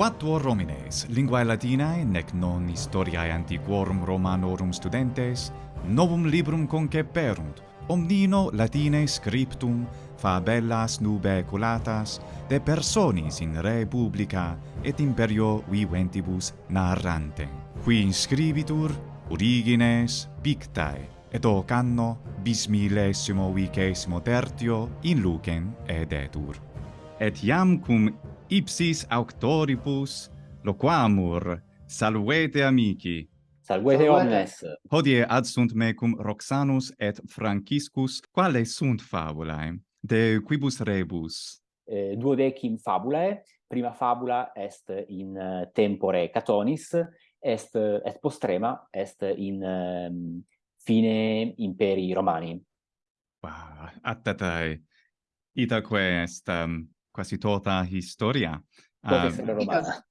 Quattuor Romines, linguae Latinae, nec non historiae antiquorum Romanorum studentes, novum librum conceperunt, omnino Latine scriptum fabellas nube culatas de personis in re publica et imperio viventibus narrante. Qui inscribitur origines pictae et hoc anno bis millesimo vicesimo tertio in lucem edetur. Et iam cum ipsis auctoribus loquamur. Salvete amici. Salvete omnes. Hodie ad sunt me cum Roxanus et Franciscus, quale sunt fabulae? De quibus rebus? Eh, duodecim fabulae. Prima fabula est in eh, tempore Catonis, est, eh, est postrema, est in um, fine imperi Romani. Wow, attatae. Itaque est um, quasi tota historia. Uh, ehm, romana.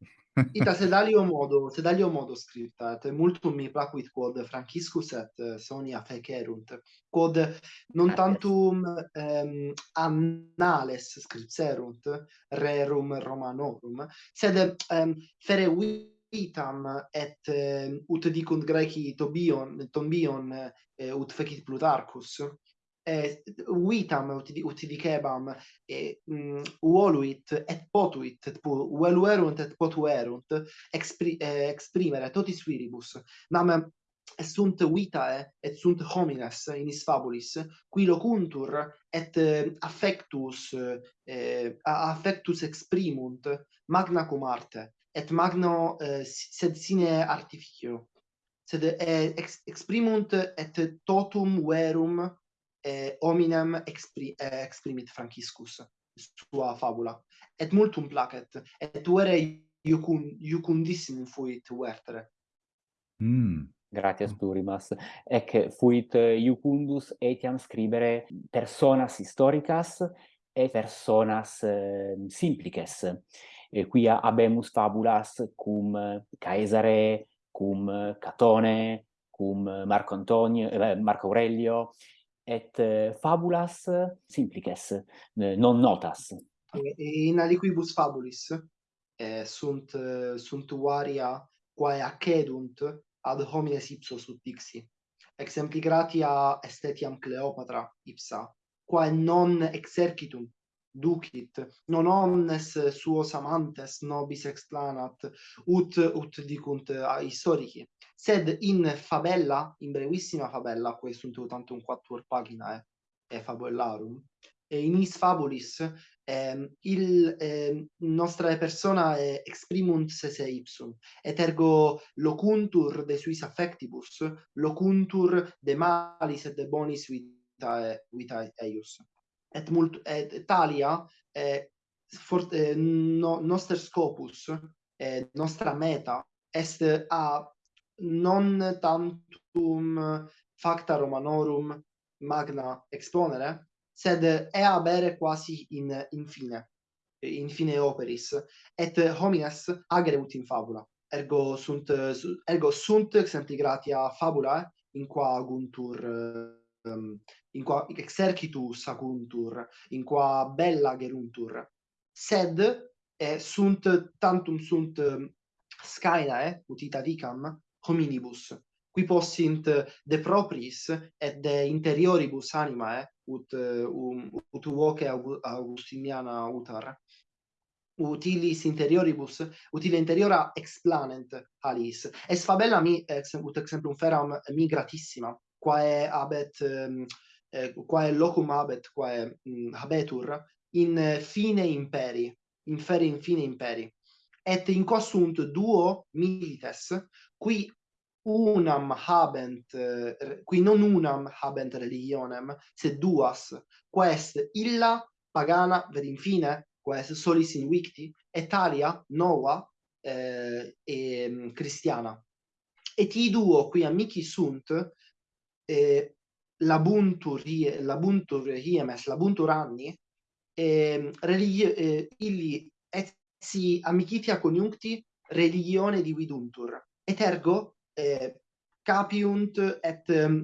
Ita sedalio modo, sedalio modo scripta, et multum mi placuit quod Franciscus et eh, Sonia fecerunt, quod non tantum um, annales scripserunt rerum Romanorum, sed ehm, um, fereuitam et um, ut dicunt Graeci Tobion, Tombion, uh, ut fecit Plutarchus, uitam utilikeebam e mm, uoluit et potuit et pu, ueluerunt et potuerunt expri, eh, exprimere totis viribus. Nam sunt vitae et sunt homines in is fabulis qui locuntur et affectus eh, affectus exprimunt magna cum arte et magno eh, sed sine artificio. Sed eh, ex, exprimunt et totum verum eh, hominem expri eh, exprimit Franciscus sua fabula et multum placet et tuere iucun iucundissimum fuit vertere mm. Gratias mm. plurimas. Ec fuit iucundus etiam scribere personas historicas et personas eh, simplices. E quia habemus fabulas cum Caesare, cum Catone, cum Marco Antonio, eh, Marco Aurelio, et eh, fabulas simplices, non notas. In aliquibus fabulis eh, sunt, eh, sunt varia quae accedunt ad homines ipsos ut dixi. Exempli gratia estetiam Cleopatra ipsa, quae non exercitum ducit, non omnes suos amantes nobis explanat, ut, ut dicunt historici sed in fabella, in brevissima fabella, quae sunt tantum quattuor paginae eh, fabullarum, e in is fabulis eh, il eh, nostra persona eh, exprimunt se se ipsum. Et ergo locuntur de suis affectibus locuntur de malis et de bonis vitae eh, vitae eius. Et mult et talia eh, for, eh, no, noster scopus eh, nostra meta est a non tantum facta Romanorum magna exponere, sed ea bere quasi in infine in fine operis et homines agreut in fabula. Ergo sunt ergo sunt exempligratia fabula in qua guntur um, in qua exercitus aguntur in qua bella geruntur. Sed eh, sunt tantum sunt scaenae utita dicam hominibus qui possint de propris et de interioribus animae eh, ut um, ut voce augustiniana utar utilis interioribus utile interiora explanent alis. Es fabella mi ex ut exemplum feram mi gratissima quae habet um, eh, quae locum habet quae um, habetur in fine imperi in fere in fine imperi. Et in quo sunt duo milites qui unam habent qui non unam habent religionem sed duas quest illa pagana ved infine quest solis in victi et alia nova eh, e um, cristiana. Et i duo qui amici sunt eh, labuntur hiemes labuntur anni eh, religi eh, illi et si amicitia coniuncti religione dividuntur. Et ergo eh, capiunt et um,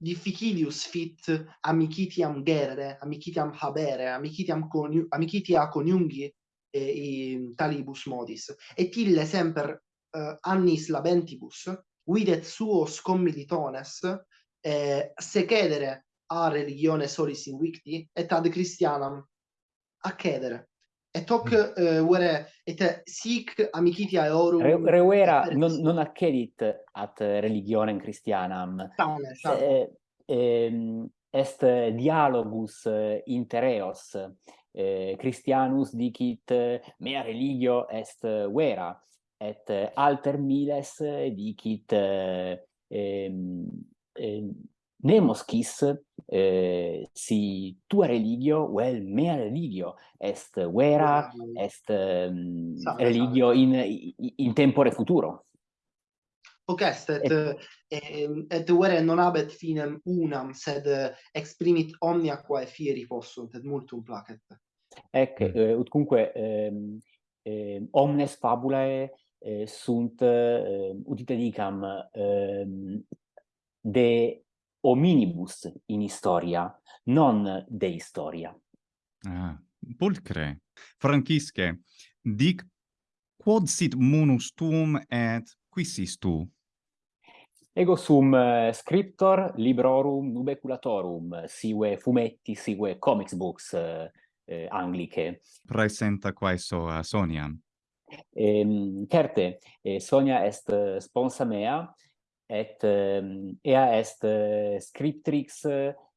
difficilius fit amicitiam gerere, amicitiam habere, amicitiam, coniu amicitia coniungi eh, talibus modis. Et ille semper eh, annis labentibus, videt suos commilitones eh, secedere a religione solis invicti, et ad Christianam accedere. Et hoc uh, mm. eh, vere et sic amicitia eorum Re, reuera non, non accedit at religionem Christianam. Sane, sane. Ehm, est dialogus intereos. Eh, Christianus dicit mea religio est vera et alter miles dicit eh, eh, nemos quis eh, si tua religio vel mea religio est vera est um, religio in in tempore futuro. Hoc est et et, et vere non habet finem unam sed exprimit omnia quae fieri possunt et multum placet. Ec mm. eh, ut cumque eh, omnes fabulae eh, sunt eh, ut dicam eh, de hominibus in historia, non de historia. Ah, pulcre. Francisce, dic quod sit munus tuum et quissis tu? Ego sum eh, scriptor librorum nubeculatorum, sive fumetti, sive comics books eh, eh angliche. Presenta quaeso a Soniam. Ehm, certe, eh, Sonia est eh, sponsa mea, et um, ea est uh, scriptrix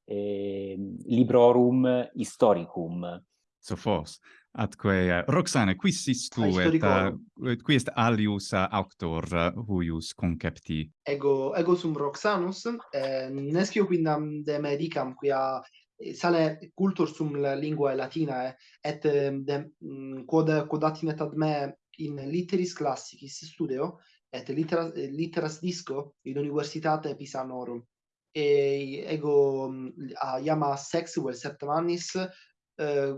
eh, librorum historicum. Sophos, atque uh, eh, Roxana quis tu ah, et, uh, qui est alius uh, auctor uh, huius concepti ego ego sum Roxanus eh, nescio quindam de medicam quia sale cultur sum la lingua latina et ehm, de, mm, quod quod ad me in litteris classicis studio et litteras, litteras disco in universitate Pisanorum. E ego mm, a iama sexuel septemanis eh,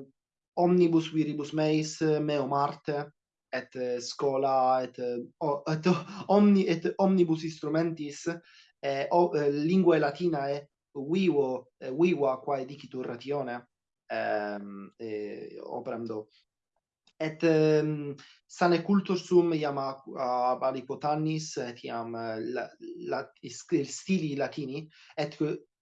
omnibus viribus meis meo marte et scola et, o, et omni et omnibus instrumentis eh, o, eh, linguae latinae vivo eh, viva quae dicitur ratione ehm eh, operando et um, sane cultus sum iam ab aliquotannis et iam eh, la, la stili latini et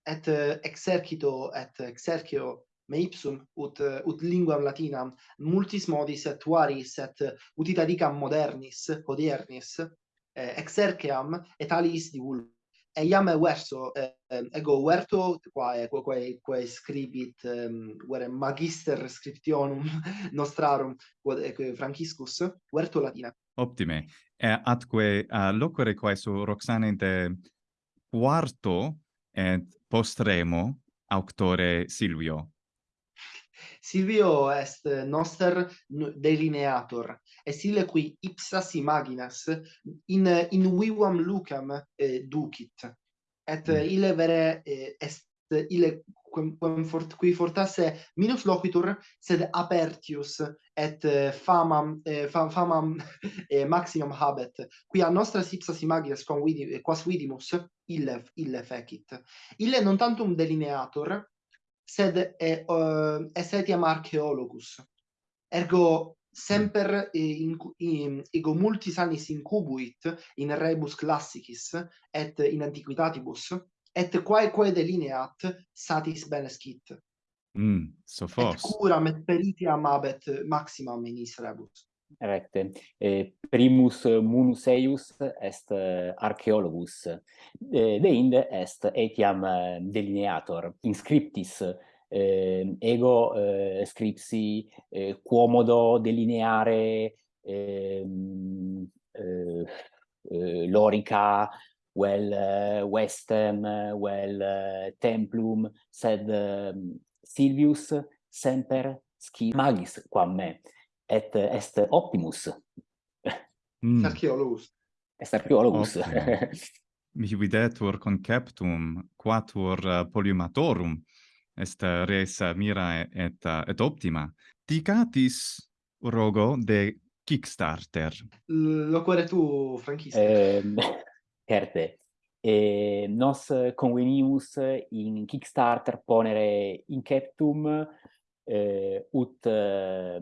et eh, exercito et exercio me ipsum ut eh, ut linguam latinam multis modis et varis et utita dicam modernis hodiernis eh, exerceam et alis divulgam e iam verso eh, ego verto quae quae quae scribit um, vere magister scriptionum nostrarum quod franciscus verto latina optime. E atque uh, locore quae su roxane de quarto et postremo auctore silvio. Silvio est noster delineator, et ille qui ipsas imaginas in, in vivam lucam eh, ducit, et mm. ille vere eh, est ille quem, quem fort, qui fortasse minus loquitur, sed apertius et eh, famam, eh, fam, famam eh, maximum habet, quia nostra ipsas imaginas quam vidi, quas vidimus, ille, ille fecit. Ille non tantum delineator, sed e, uh, es ehm, etiam archeologus. Ergo semper in, in, ego multis annis incubuit in rebus classicis et in antiquitatibus et quaeque delineat satis bene scit. Mm, so fos. Et curam et peritiam abet maximam in is rebus recte. Eh, primus munus eius est archeologus eh, de inde est etiam delineator. Inscriptis eh, ego eh, scripsi eh, quomodo delineare eh, eh, eh lorica vel well, uh, westem vel well, uh, templum sed Silvius semper sci magis quam me et est optimus. Mm. Archeologus. Est archeologus. Mihi videtur conceptum, quatur uh, poliumatorum, est uh, res uh, mira et, uh, et optima. Dicatis rogo de Kickstarter. Lo quare tu, Franchista? Eh, certe. E nos convenimus in Kickstarter ponere inceptum eh, ut... Eh,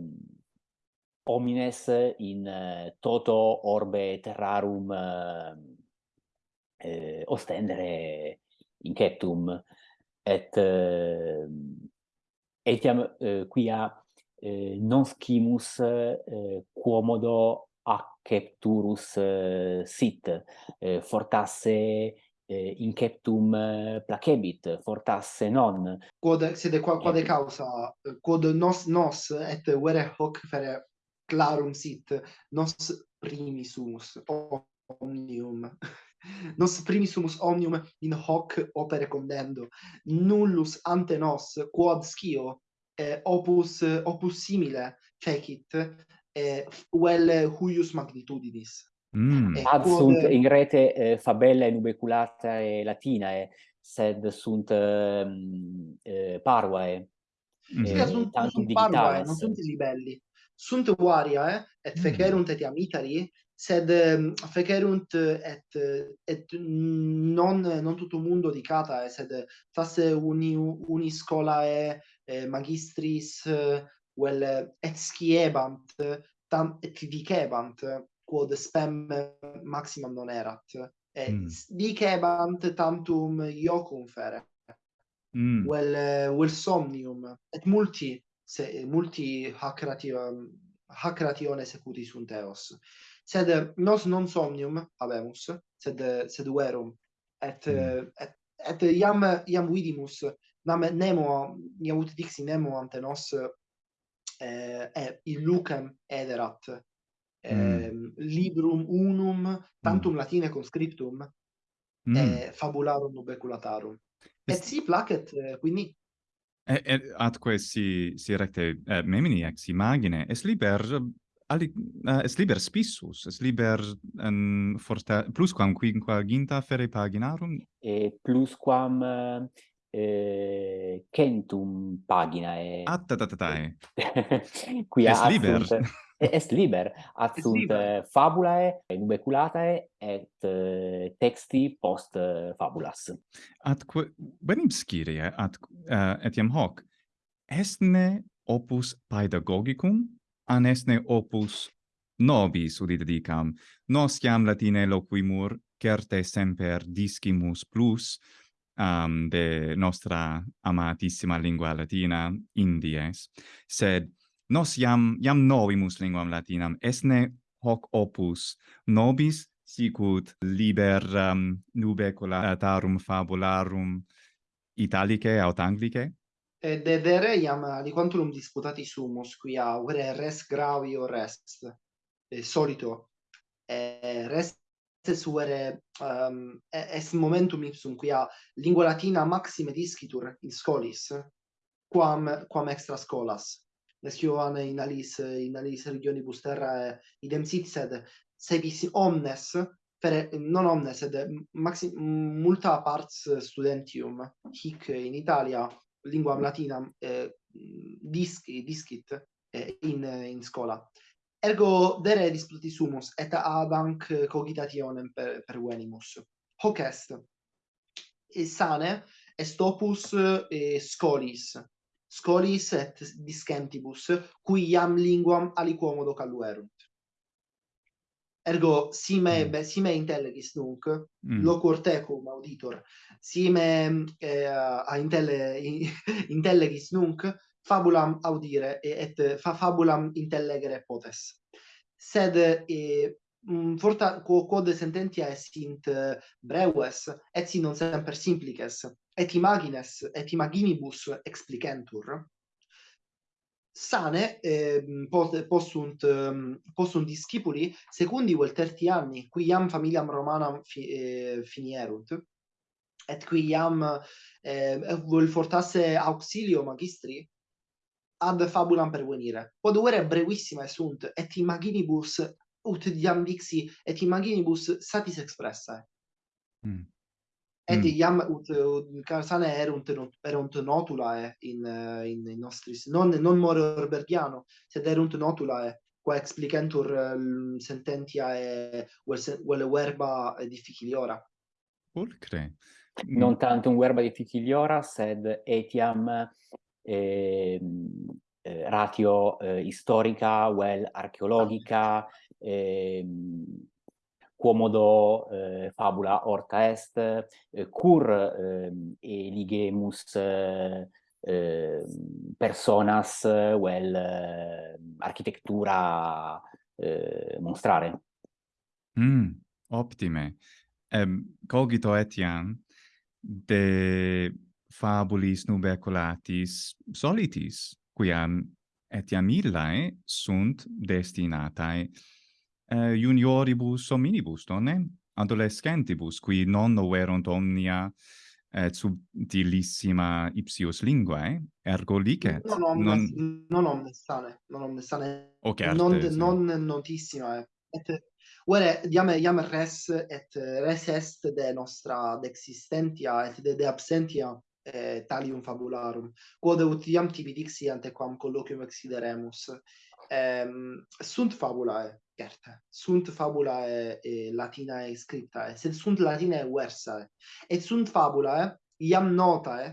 homines in eh, toto orbe terrarum eh, eh ostendere inceptum et uh, etiam uh, quia uh, non scimus uh, quomodo accepturus uh, sit uh, fortasse eh, inceptum eh, placebit fortasse non. Quod sed qua quod causa? Quod nos nos et vere hoc fere clarum sit nos primisumus omnium nos primisumus omnium in hoc opere condendo nullus ante nos quod scio eh, opus opus simile fecit eh, vel huius magnitudinis Mm. Ad quod... sunt in rete eh, fabella inubeculata e latinae, sed sunt eh, eh, parvae. Mm. Sì, eh, sunt, sunt parvae, non sunt libelli sunt variae et mm. fecerunt et amitari sed mm, sed fecerunt et et non non tutto mundo dicata eh, sed fasse uni uni scolae eh, magistris vel et sciebant tam et dicebant quod spem maximum non erat et mm. dicebant tantum iocum fere mm. vel vel eh, somnium et multi se multi hackerati hackeration secuti sunt eos sed eh, nos non somnium habemus sed sed verum et mm. Eh, et et iam iam vidimus nam nemo iam ut dixi nemo ante nos eh, eh in lucem ederat eh, mm. Ehm, librum unum tantum mm. latine conscriptum mm. eh, fabularum nubeculatarum Est... et si placet eh, quindi et, et atque si si recte eh, memini ex imagine es liber ali uh, es liber spissus es liber um, forte plusquam quinquaginta fere paginarum? E plusquam quam eh, centum pagina e Attatatae. qui es liber. est liber. Ad sunt fabulae nubeculatae et uh, texti post uh, fabulas. Atque venim scire eh, at uh, etiam hoc. Estne opus pedagogicum an estne opus nobis udite dicam. Nosciam latine loquimur certe semper discimus plus um, de nostra amatissima lingua latina indies. Sed nos iam iam novimus linguam latinam. Esne hoc opus nobis sicut liber um, nube collatarum fabularum italicae aut anglicae? Et de vere iam aliquantum disputati sumus quia aure res gravio rest e solito e res suere um, est momentum ipsum quia lingua latina maxime discitur in scholis quam quam extra scholas nesciovane in alis in alis regionibus busterra idem sit sed se vis omnes per non omnes sed maxi multa parts studentium hic in Italia lingua latina eh, disci discit eh, in in scola. Ergo dere disputi sumus et ad hanc cogitationem per, per venimus. Hoc est. E sane est opus eh, scolis scolis et discentibus, qui iam linguam aliquomodo calluerunt. Ergo, si me, mm. si me intellegis nunc, mm. loquor tecum auditor, si me eh, a intelle, in, intellegis nunc, fabulam audire et fa fabulam intellegere potes. Sed eh, Mm, forta quo quod sententia essint eh, breves et si non semper simplices et imagines et imaginibus explicentur sane eh, possunt eh, possunt discipuli secundi vel terti anni qui iam familiam romanam fi, eh, finierunt et qui iam eh, vel fortasse auxilio magistri ad fabulam pervenire. Quod uere brevissima sunt et imaginibus ut iam vixi et imaginibus satis expressa. Mm. Et mm. iam ut, ut Carsane erunt erunt notulae eh, in in in nostris non non more orbergiano, sed erunt notulae eh, qua explicentur ehm, um, sententiae vel vel verba difficiliora. Pulcre. Non mm. tanto un verba difficiliora sed etiam ehm, eh, ratio eh, historica vel archeologica Ehm, quomodo eh, fabula orta est, eh, cur eh, eligemus eh, ehm, personas eh, vel eh, architettura eh, monstrare. Mm, optime. Um, cogito etiam de fabulis nubeculatis solitis, quiam etiam illae sunt destinatae eh, junioribus hominibus, donne? Adolescentibus, qui non noverunt omnia eh, et subtilissima ipsius linguae, eh? ergo licet. Non omnes, non, non omnes sane, non omnes sane. Ok, arte, non, sì. non notissima, eh. et Uere diam diam res et res est de nostra dexistentia et de, de absentia eh, talium fabularum quod ut iam tibi dixi ante quam colloquium exideremus Ehm, sunt fabulae, certe. Sunt fabulae latinae scriptae, sed sunt latinae versae. Et sunt fabulae iam notae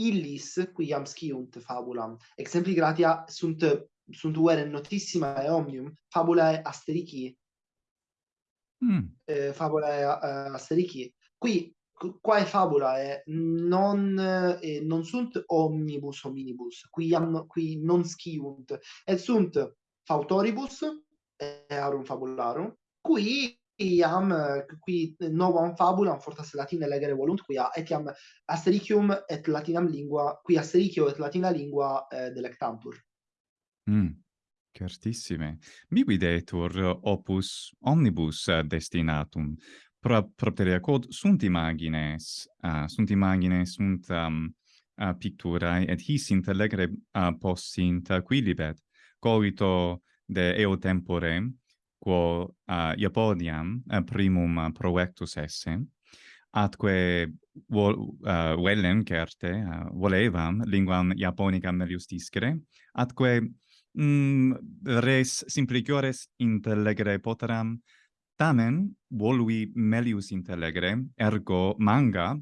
illis qui iam sciunt fabulam. Exempli gratia sunt sunt vere notissimae omnium fabulae asterici Mm. eh, fabulae eh, asterici qui quae fabula eh, non eh, non sunt omnibus hominibus qui iam qui non sciunt et sunt fautoribus eh, earum fabularum qui iam qui novam fabulam fortas latine legere volunt quia etiam astericium et latinam lingua qui astericio et latina lingua eh, delectantur mm. Certissime. Mibidetur opus omnibus destinatum, pro propteria quod sunt imagines, uh, sunt imagines, sunt um, uh, picturae, et his intellegere uh, possint uh, quilibet, cogito de eo tempore, quo uh, Iapodiam uh, primum uh, proectus esse, atque vol, uh, vellem certe uh, volevam linguam Iaponicam melius discere, atque mm, res simpliciores intellegere poteram, Tamen, volui melius intellegere ergo manga,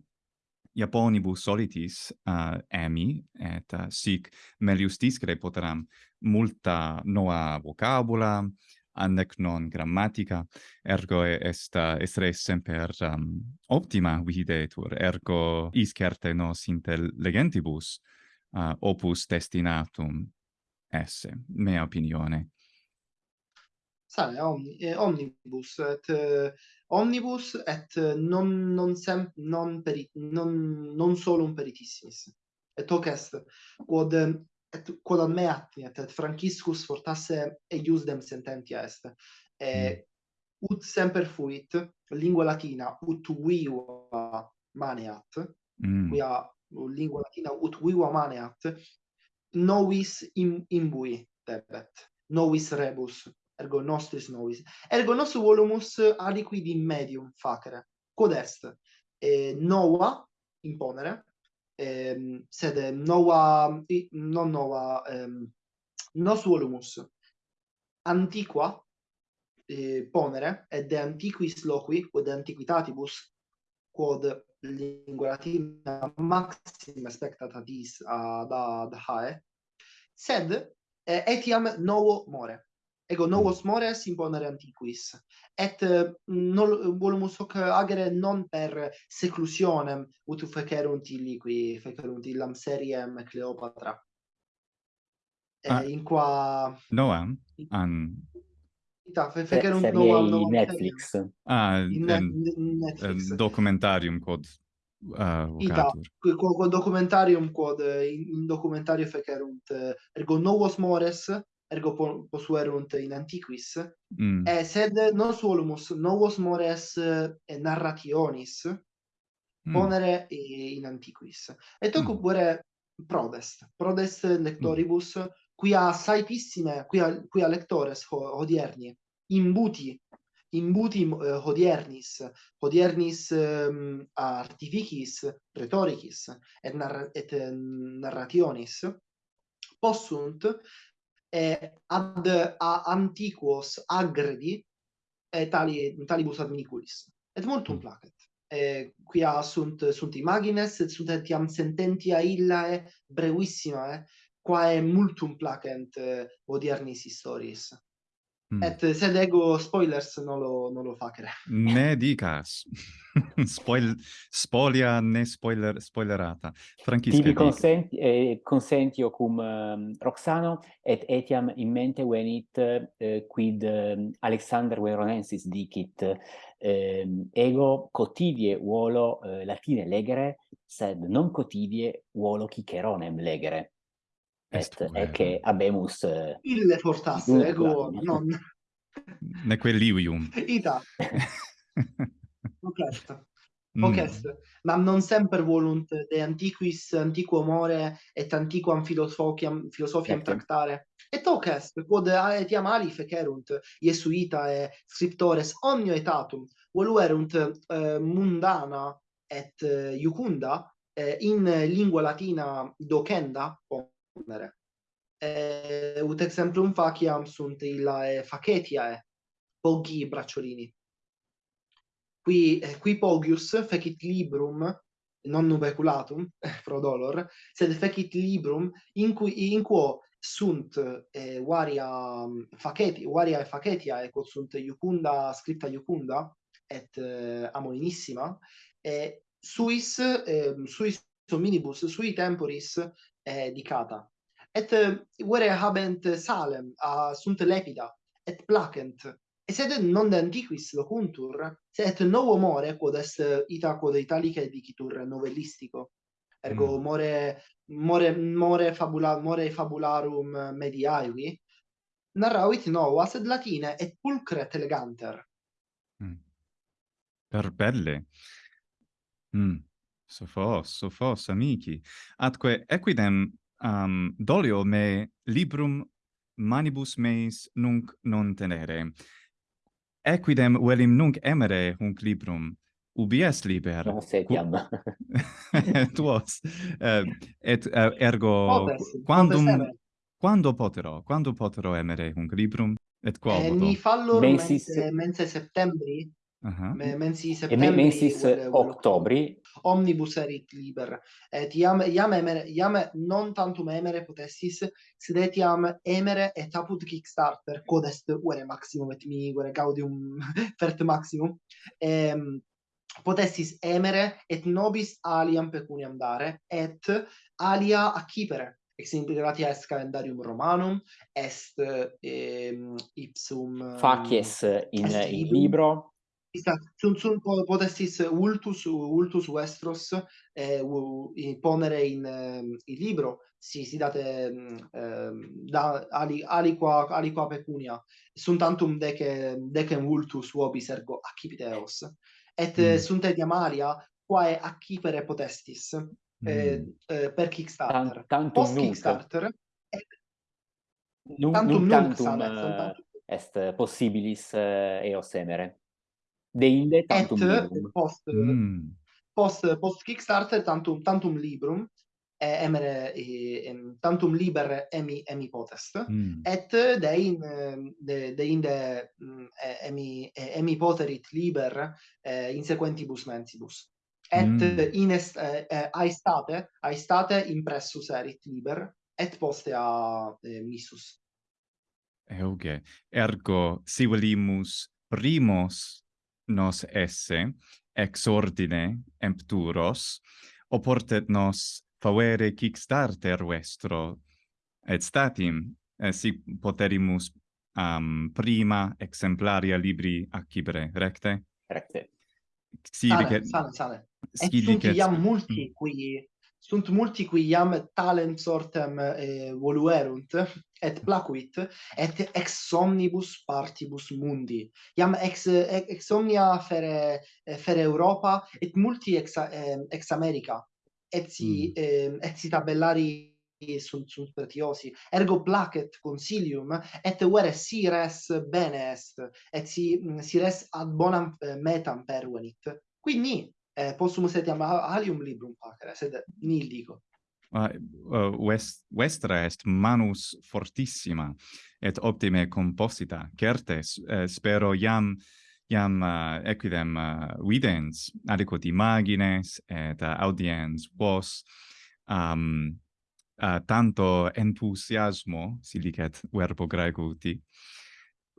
Japonibus solitis uh, emi, et uh, sic melius discre poteram multa nova vocabula, annec non grammatica, ergo est, eh, est res semper um, optima videtur, ergo iscerte nos intelligentibus uh, opus destinatum esse, mea opinione sai omni, eh, omnibus et eh, omnibus et eh, non non sem non peri, non non solum peritissimis et hoc est quod et quod ad me attinet et franciscus fortasse eiusdem sententia est. Et mm. ut semper fuit lingua latina ut viva maneat mm. quia lingua latina ut viva maneat novis in, imbui debet novis rebus ergo nostris novis. Ergo nos volumus aliquid in medium facere, quod est, eh, nova imponere, ehm, sed nova, non nova, ehm, nos volumus. Antiqua eh, ponere, et de antiquis loqui, quod antiquitatibus, quod lingua latina maxima spectatatis ad ad hae, sed eh, etiam novo more ego mm. novos mores imponere antiquis et mm, non volumus hoc agere non per seclusionem ut fecerunt illi qui fecerunt illam seriem Cleopatra eh, ah. in qua noam an ita Ta, fecerunt noam noam Netflix serie. ah in, en, in Netflix documentarium quod uh, vocatur. Ita, quod documentarium quod in, in documentario fecerunt ergo novos mores ergo posuerunt in antiquis, mm. eh, sed non solumus novos mores eh, narrationis mm. ponere eh, in antiquis. Et hoc mm. pure prodest, prodest lectoribus, mm. quia saipissime, quia, quia lectores ho, hodierni, imbuti, imbuti eh, hodiernis, hodiernis eh, artificis, rhetoricis, et, narra et eh, narrationis, possunt eh, ad a antiquos agredi eh, tali, talibus adminiculis. Et multum mm. placet. Eh, quia sunt, sunt imagines, et sunt etiam sententia illae brevissimae, quae multum placent eh, odiernis historis. Mm. Et sed ego spoilers non lo, non lo facere. Ne dicas. Spoil, spolia ne spoiler, spoilerata. Francisca Tibi consenti, eh, consentio cum um, Roxano et etiam in mente venit eh, quid eh, Alexander Veronensis dicit eh, ego cotidie uolo eh, latine legere, sed non cotidie uolo ciceronem legere est, est che habemus eh, ille fortasse ego non ne quellivium ita Ocest. Ocest. Mm. Non semper volunt de antiquis antiquo more et antiquam philosophiam philosophiam Ecce. tractare. Et hoc est, quod etiam ali fecerunt Iesuitae et scriptores omnio etatum, voluerunt eh, mundana et eh, iucunda eh, in lingua latina docenda, numere. E, ut exemplum faciam sunt illae facetiae, pogi bracciolini. Qui, qui pogius fecit librum, non nubeculatum, pro dolor, sed fecit librum in, cui, in quo sunt eh, varia faceti, varia facetia, ecco, sunt iucunda, scripta iucunda, et eh, amolinissima, e suis, eh, suis hominibus, sui temporis eh, dicata et eh, vere habent salem a sunt lepida et placent et sed non antiquis locuntur sed et novo more quod est ita quod italica dicitur novellistico ergo mm. more more more fabula more fabularum mediaevi narravit nova sed latine et pulcra et eleganter mm. per belle mm. Sophos, sophos amici, atque equidem um, dolio me librum manibus meis nunc non tenere. Equidem velim nunc emere hunc librum, ubi est liber? Non setiam. Tuos. Uh, et uh, ergo, Potes, quandum, potes quando potero, quando potero emere hunc librum? Et quo eh, mi fallo mensis, mense septembri, Uh -huh. Me mensis septembri. Me mensis octobri. Omnibus erit liber. Et iam, iam, emere, iam non tantum emere potessis, sed etiam emere et apud Kickstarter, quod est uere maximum et mi uere gaudium fert maximum, ehm, potessis emere et nobis aliam pecuniam dare, et alia accipere, ex integrati est calendarium romanum est eh, ipsum facies in, est in libro Ista, sun, sun po, potestis eh, ultus, ultus vestros eh, u, in, ehm, um, il libro, si, si date um, da, ali, aliqua, aliqua pecunia, sunt tantum dece, decem ultus uobis ergo accipiteos, et eh, mm. sunt et amalia quae accipere potestis eh, mm. eh, eh, per Kickstarter. Tan tantum Post nunc. Kickstarter, et, tantum nunc, nunc, tantum, sanet, uh, tantum. est possibilis uh, eos emere deinde tantum et librum. post mm. post post Kickstarter tantum tantum librum eh, emere eh, tantum liber emi emi potest mm. et dein de, deinde mm, emi emi poterit liber eh, in sequentibus mensibus et mm. in est, eh, aestate aestate impressus erit liber et poste a eh, missus Euge, ergo, si volimus primos nos esse, ex ordine empturos, oportet nos favere kickstarter vestro, et statim, eh, si poterimus um, prima exemplaria libri accibre, recte? Recte. Sale, sale, sale. Et sunt iam multi mm. qui sunt multi qui iam talent sortem eh, voluerunt et placuit et ex omnibus partibus mundi. Iam ex ex omnia fere fere Europa et multi ex ex America. Et si mm. eh, et si tabellari sunt sunt pretiosi. Ergo placet consilium et vere si res bene est et si si res ad bonam metam pervenit quindi eh, possono setiam alium librum facere, sed nil dico. Uh, eh, vest, vestra est manus fortissima et optime composita certes eh, spero iam iam uh, eh, equidem uh, videns adequat imagines et uh, audiens vos um uh, tanto entusiasmo silicet verbo graecuti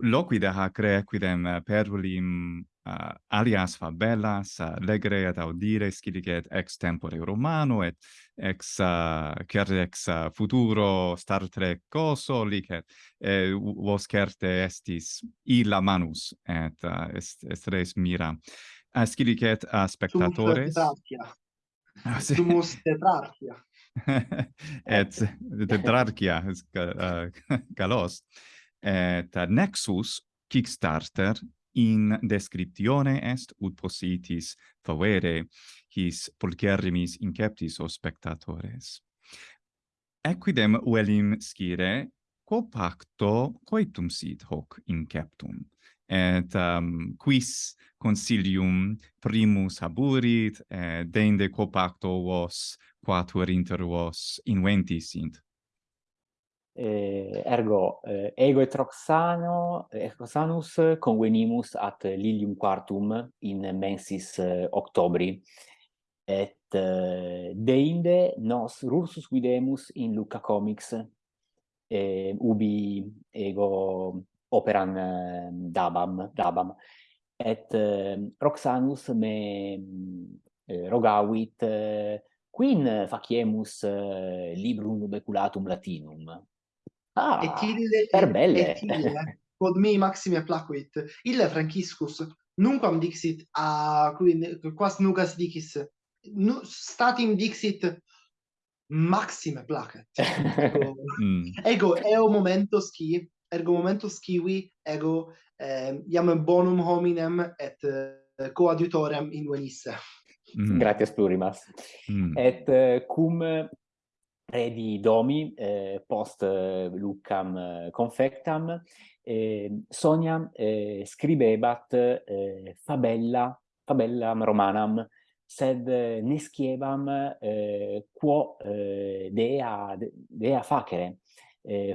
loquida hac re equidem perulim uh, alias fabellas, legere et audire, scilicet ex tempore romano, et ex, uh, ex uh, futuro Star Trek coso, licet, eh, vos certe estis illa manus, et uh, est, est res mira. Uh, a et uh, spectatores... Sumus tetrarchia. et tetrarchia, uh, galos Et uh, nexus, Kickstarter, in descriptione est ut possitis favere his pulcherrimis inceptis o spectatores. Equidem velim scire, quo pacto coitum sit hoc inceptum, et um, quis consilium primus haburit, et dende quo pacto vos quatuor inter vos inventis sint eh, ergo eh, ego et roxano roxanus convenimus at lilium quartum in mensis eh, octobri. Et eh, deinde nos rursus videmus in Luca Comics eh, ubi ego operam eh, dabam dabam. Et eh, roxanus me eh, rogavit eh, Quin faciemus eh, librum beculatum latinum, Ah, et per belle. Et ille, quod me maxime placuit, ille franciscus, nunquam dixit a qui quas nugas dicis, nu, statim dixit maxime placet. Ego, mm. ego eo momentos qui, ergo momentos qui ego eh, iam bonum hominem et eh, coadjutorem in venisse. Mm. Gratias plurimas. Mm. Et eh, cum Redi Domi, eh, post eh, Luccam eh, Confectam, Sonia eh, scribebat eh, fabella, fabellam romanam, sed eh, nesciebam quo dea, dea facere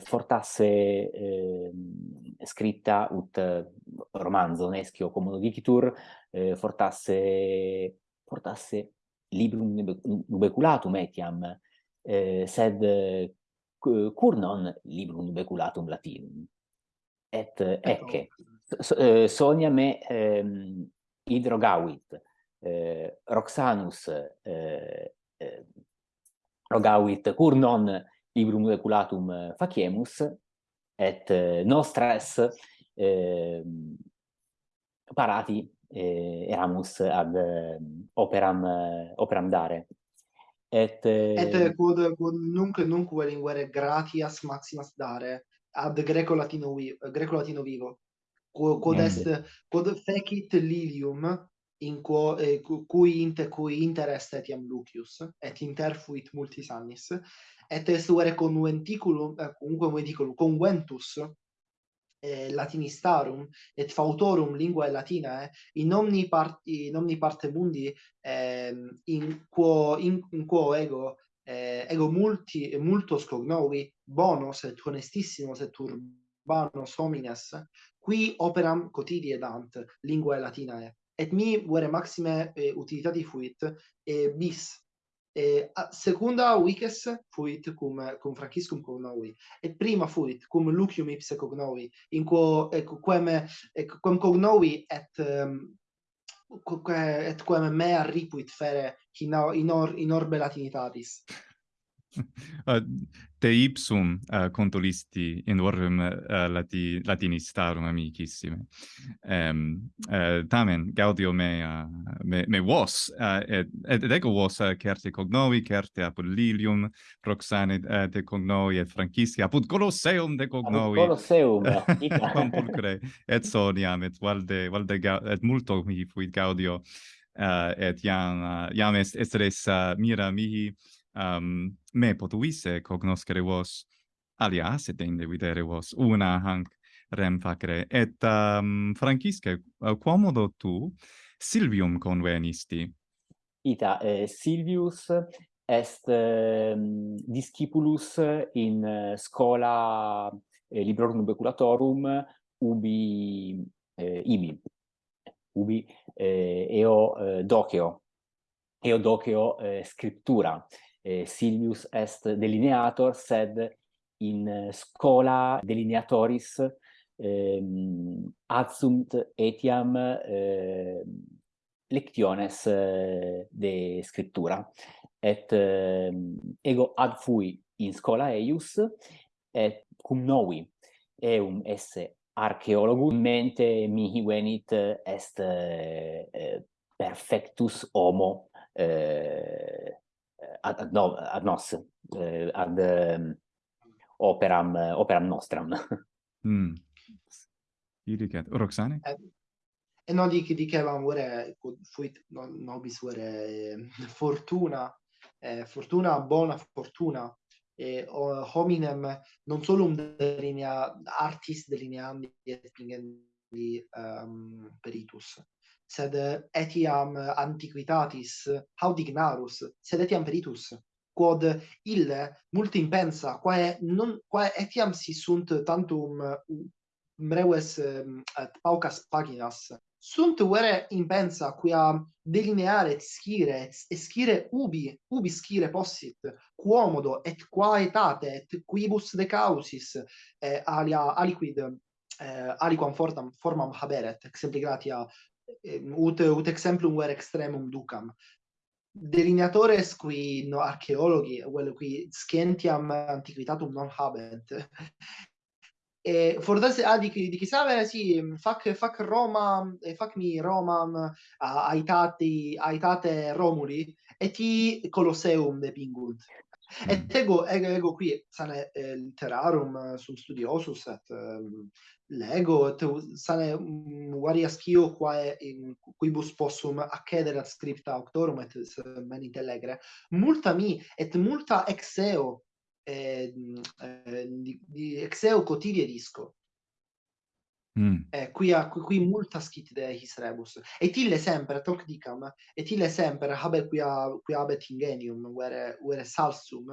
fortasse scritta ut romanzo nescio commodo dicitur fortasse fortasse librum nubeculatum etiam eh, sed cur non librum beculatum latinum? Et ecce. Eh, sonia me ehm, hidrogavit eh, roxanus eh, eh, rogavit cur non librum beculatum eh, faciemus et eh, eh, parati eh, eramus ad eh, operam eh, operam dare. Et Et eh, quod eh, quod nunc nunc linguae gratias maximas dare ad greco latino vivo, greco latino vivo. Quod, quod est quod fecit lilium in quo eh, cui inter cui interest etiam Lucius et interfuit multis annis et est uere conventiculum eh, cumque conventiculum conventus eh, latinistarum et fautorum linguae latinae eh, in omni part in omni parte mundi eh, in quo in, in quo ego eh, ego multi multos cognovi bonus et honestissimus et urbanos homines qui operam cotidie dant linguae latinae eh. et mi vere maxime eh, utilitati fuit eh, bis. Eh, secunda Wiques fuit cum cum Franciscum cognovi et prima fuit cum Lucium ipse cognovi in quo ec quem ec quem cognovi et um, et quem mea ripuit fere in, in, or, in orbe latinitatis. te ipsum uh, contolisti in orrem uh, eh, lati, latinistarum amicissime. Um, uh, tamen, gaudio mea, me, me vos, uh, et, et, et ego vos uh, certe cognovi, certe apud Lilium proxane uh, de cognovi, et Francisci, apud Colosseum de cognovi. Apud Colosseum, compulcre, et soniam, et valde, valde, et multo mi fuit gaudio, uh, et iam, uh, iam est, est res uh, mira mihi, um, me potuisse cognoscere vos alias et inde videre vos. Una hanc rem facere. Et um, francisque quomodo tu Silvium convenisti? Ita eh, Silvius est eh, discipulus in eh, scola eh, librorum beculatorum ubi eh, ibi. Ubi eh, eo eh, doceo. Eo doceo eh, scriptura eh, Silvius est delineator, sed in eh, scola delineatoris ehm, adsunt etiam eh, lectiones eh, de scriptura et eh, ego ad fui in scola eius et cum novi eum esse archeologum mente mihi venit est eh, eh perfectus homo eh, ad, ad, no, ad nos, eh, ad um, operam, operam nostram. mm. Iriket. Roxane? Eh, e no, di, dicevam ore fu, no, nobis ora, ehm, fortuna, eh, fortuna, buona fortuna, eh, hominem non solo un delinea, artis delineandi et pingendi um, ehm, peritus sed etiam antiquitatis haud ignarus, sed etiam peritus, quod ille multi impensa, quae, non, quae etiam si sunt tantum mm, mreues mm, et paucas paginas, sunt vere impensa quia delineare scire et scire ubi ubi scire possit quomodo et quaetate et quibus de causis eh, alia aliquid eh, aliquam fortam formam haberet exempli gratia ut, ut exemplum ver extremum ducam. Delineatores qui no archeologi, quello qui scientiam antiquitatum non habent. e forse a ah, di di chissà sì fac fac Roma e fac mi Roma aitati aitate Romuli e ti Colosseum depingunt Mm. Et ego, ego, ego qui sane eh, literarum eh, sum studiosus et um, ehm, lego et sane um, varias quo quae in quibus possum accedere ad scripta auctorum et meni telegre multa mi et multa exeo eh, eh, di, di exeo cotidianisco Mm. Eh, qui, a, qui multa scit de his rebus. Et ille semper, toc dicam, et ille semper habe a, qui habet ingenium, vere, vere salsum,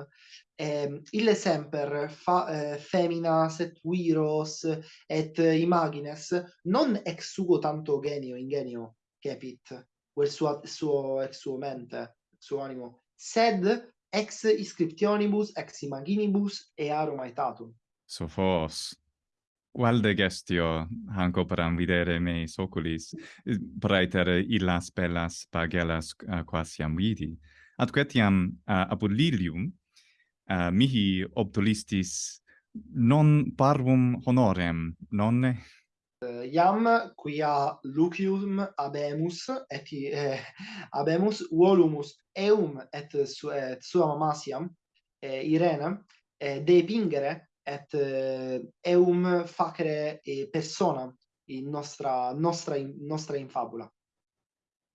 eh, ille semper fa, eh, feminas et viros et imagines, non ex sugo tanto genio, ingenio, capit, quel suo, suo ex suo mente, suo animo, sed ex iscriptionibus, ex imaginibus earum aetatum. Sophos. Valde gestio hanco param videre me oculis, praeter illas bellas pagellas uh, quasiam vidi. Ad quetiam uh, apud Lilium uh, mihi obtulistis non parvum honorem, nonne? Uh, iam quia lucium abemus et eh, abemus volumus eum et, su, et sua mamasiam, eh, Irene eh, de pingere et eh, eum facere e persona in nostra nostra in, nostra infabula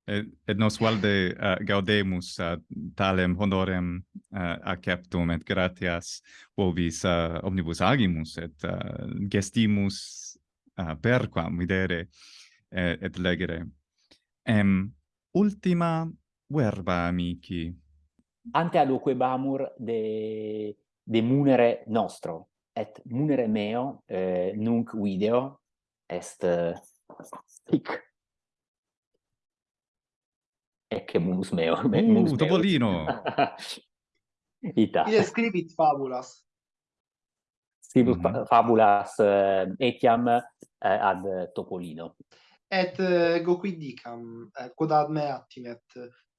et, et nos valde uh, gaudemus uh, talem honorem uh, acceptum et gratias vobis uh, omnibus agimus et uh, gestimus uh, perquam videre et, et legere. Em ultima verba amici. Ante aluque bamur de de munere nostro et munere meo eh, nunc video est eh, hic. Ecce munus meo uh, munus topolino. Ita. Ille scribit fabulas. Scribit mm -hmm. fabulas uh, etiam uh, ad topolino. Et ego goqui dicam uh, quod ad me attimet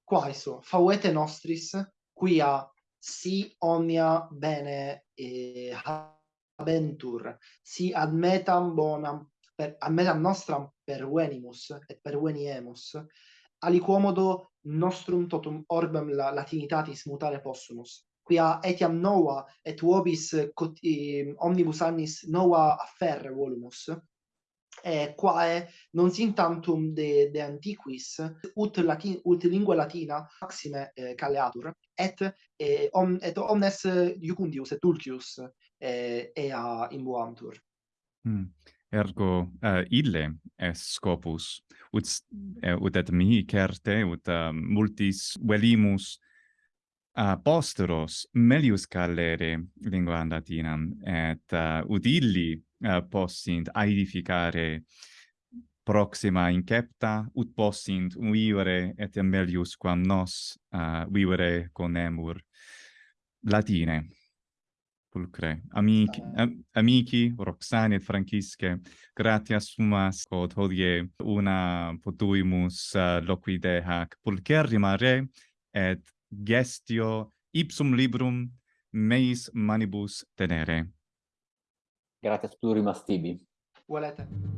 quaeso fauete nostris quia si omnia bene e eh, habentur, si admetam bonam, per, admetam nostram pervenimus et perveniemus, aliquomodo nostrum totum orbem la, latinitatis mutare possumus. Quia etiam nova et vobis cot, ehm, omnibus annis nova afferre volumus, et quae non sintantum de, de antiquis ut, latin, ut lingua latina maxime eh, calleatur, et, eh, om, et omnes iucundius et dulcius eh, ea imbuantur. Hmm. Ergo uh, ille est scopus ut uh, ut et mihi certe ut uh, multis velimus uh, posteros melius callere lingua latinam et uh, ut illi uh, possint aedificare proxima incepta ut possint vivere et melius quam nos uh, vivere conemur latine pulcre. Amici, am, amici Roxane et Francische, gratia sumas quod hodie una potuimus eh, uh, loquide hac pulcherrima re et gestio ipsum librum meis manibus tenere. Gratias plurimas tibi. Volete.